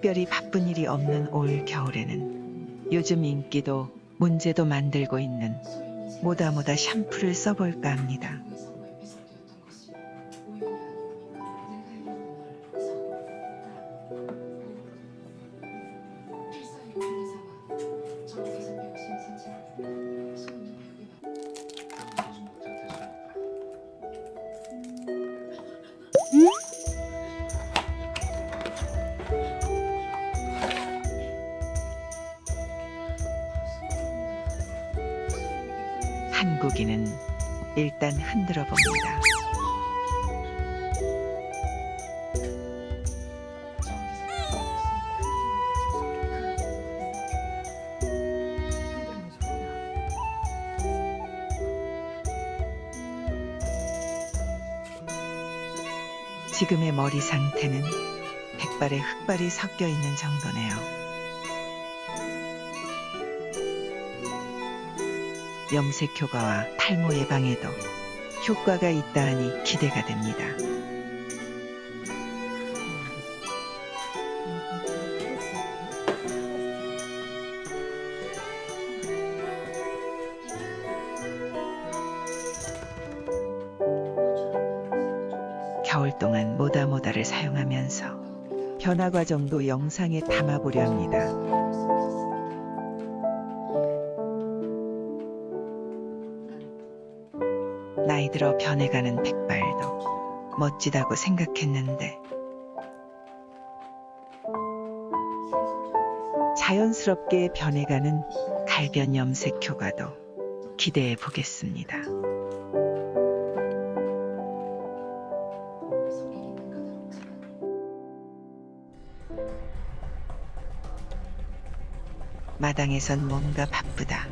특별히 바쁜 일이 없는 올 겨울에는 요즘 인기도 문제도 만들고 있는 모다모다 샴푸를 써볼까 합니다. 한국인은 일단 흔들어 봅니다. 지금의 머리 상태는 백발에 흑발이 섞여 있는 정도네요. 염색 효과와 탈모 예방에도 효과가 있다 하니 기대가 됩니다. 겨울 동안 모다모다를 사용하면서 변화 과정도 영상에 담아보려 합니다. 나이 들어 변해가는 백발도 멋지다고 생각했는데 자연스럽게 변해가는 갈변 염색 효과도 기대해 보겠습니다. 마당에선 뭔가 바쁘다.